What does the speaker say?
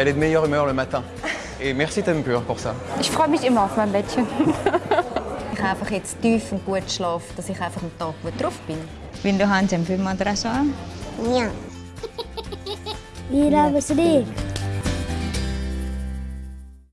Elle est de meilleure humeur le matin. Et merci Tempur pour ça. Ich freue mich immer auf mein Bettchen. ich habe einfach jetzt tief und gut schlafe, dass ich einfach am Tag gut drauf bin. Wenn du Hand im Film Ja. Ja. haben es nicht.